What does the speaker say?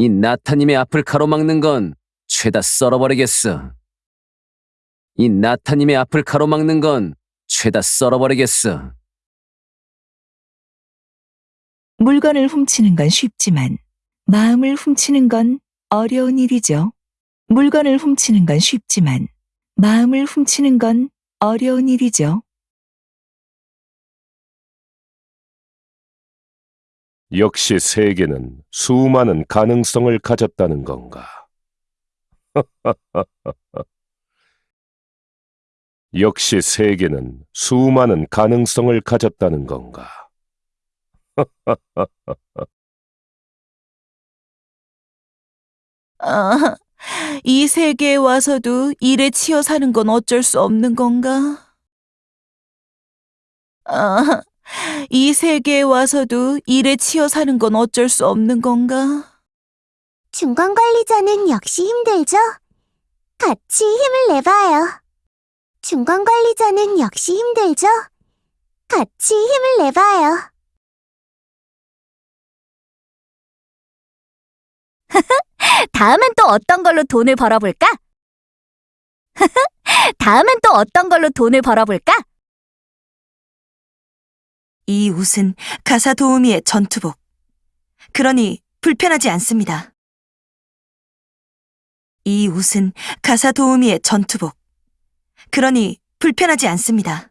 이 나타님의 앞을 가로막는 건 죄다 썰어버리겠어. 이 나타님의 앞을 가로막는 건 죄다 썰어버리겠어. 물건을 훔치는 건 쉽지만 마음을 훔치는 건 어려운 일이죠. 물건을 훔치는 건 쉽지만 마음을 훔치는 건 어려운 일이죠. 역시 세계는 수많은 가능성을 가졌다는 건가? 역시 세계는 수많은 가능성을 가졌다는 건가? 아, 이 세계에 와서도 일에 치여 사는 건 어쩔 수 없는 건가? 아, 이 세계에 와서도 일에 치여 사는 건 어쩔 수 없는 건가? 중간 관리자는 역시 힘들죠? 같이 힘을 내봐요. 중간 관리자는 역시 힘들죠? 같이 힘을 내봐요. 다음엔 또 어떤 걸로 돈을 벌어볼까? 다음엔 또 어떤 걸로 돈을 벌어볼까? 이 옷은 가사 도우미의 전투복. 그러니 불편하지 않습니다. 이 옷은 가사 도우미의 전투복. 그러니 불편하지 않습니다.